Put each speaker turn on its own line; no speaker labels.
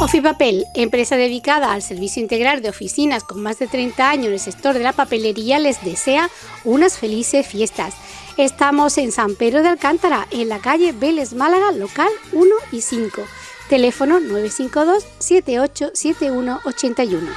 Ofipapel, empresa dedicada al servicio integral de oficinas con más de 30 años en el sector de la papelería, les desea unas felices fiestas. Estamos en San Pedro de Alcántara, en la calle Vélez Málaga, local 1 y 5. Teléfono 952 787181.